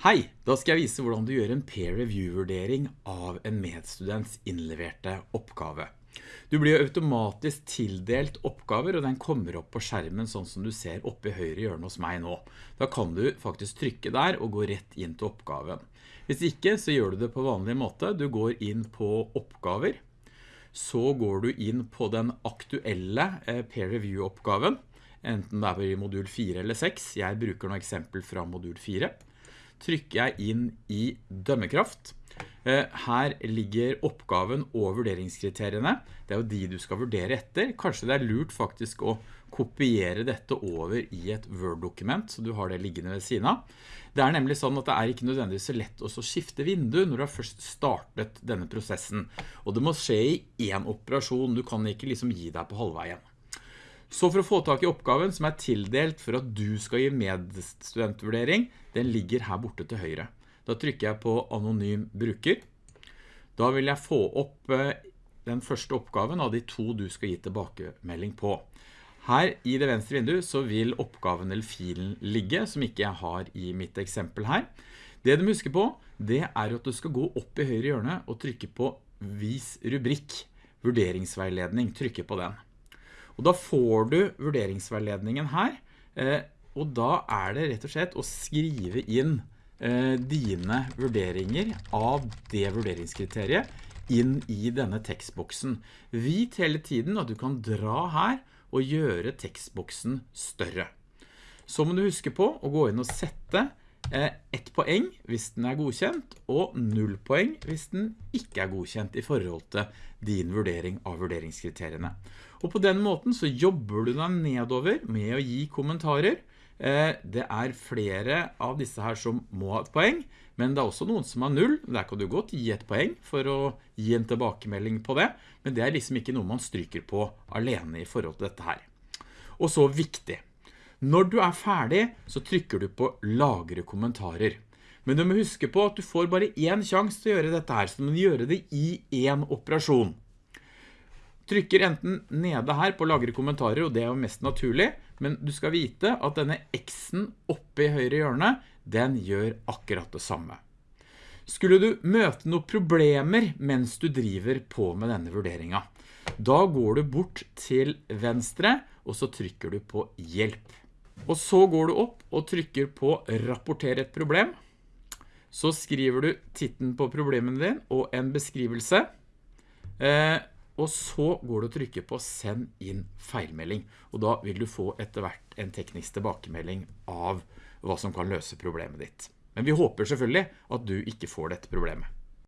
Hei, da skal jeg vise hvordan du gjør en peer review-vurdering av en medstudents innleverte oppgave. Du blir automatisk tildelt oppgaver, og den kommer opp på skjermen sånn som du ser oppe i høyre hjørne hos meg nå. Da kan du faktisk trykke der og gå rett inn til oppgaven. Hvis ikke så gjør du det på vanlig måte. Du går inn på oppgaver, så går du inn på den aktuelle eh, peer review-oppgaven, enten det er i modul 4 eller 6. Jeg bruker noen eksempel fra modul 4 trykker jeg inn i dømmekraft. Eh, her ligger oppgaven og vurderingskriteriene. Det er jo de du skal vurdere etter. Kanskje det er lurt faktisk å kopiere dette over i et Word-dokument, så du har det liggende ved siden av. Det er nemlig sånn at det er ikke nødvendigvis så lett å skifte vindu når du har først startet denne prosessen. Og det må skje i en operasjon, du kan ikke liksom gi deg på halvveien. Så for å få tak i oppgaven som er tildelt for at du skal gi medstudentvurdering, den ligger her borte til høyre. Da trykker jeg på anonym bruker. Da vil jeg få opp eh, den første oppgaven av de to du skal gi tilbakemelding på. Her i det venstre vinduet så vil oppgaven eller filen ligge, som ikke jeg har i mitt eksempel her. Det du må huske på, det er at du skal gå opp i høyre hjørne og trykke på vis rubrikk, vurderingsveiledning, trykke på den. Og da får du vurderingsveiledningen her, eh, og da er det rett og slett å skrive inn eh, dine vurderinger av det vurderingskriteriet inn i denne tekstboksen. Vit hele tiden at du kan dra her og gjøre tekstboksen større. Så må du huske på å gå inn og sette ett poeng hvis den er godkjent, og null poeng hvis den ikke er godkjent i forhold til din vurdering av vurderingskriteriene. Og på den måten så jobber du deg nedover med å gi kommentarer. Eh, det er flere av disse her som må ha et poeng, men det er også noen som har null. Der kan du godt gi et poeng for å gi en tilbakemelding på det, men det er liksom ikke noe man stryker på alene i forhold til dette her. Og så viktig. Når du er ferdig, så trykker du på lagre kommentarer. Men du må huske på at du får bare én sjans til å gjøre dette her, så du må gjøre det i en operasjon. Trykker enten nede her på lagre kommentarer, og det er jo mest naturlig, men du skal vite at denne X-en oppe i høyre hjørne, den gjør akkurat det samme. Skulle du møte noen problemer mens du driver på med denne vurderingen, da går du bort til venstre, og så trykker du på hjelp. Og så går du opp og trykker på rapporter et problem. Så skriver du titten på problemen din og en beskrivelse. Eh, og så går du og trykker på send inn feilmelding. Og da vil du få etter hvert en teknisk tilbakemelding av hva som kan løse problemet ditt. Men vi håper selvfølgelig at du ikke får dette problemet.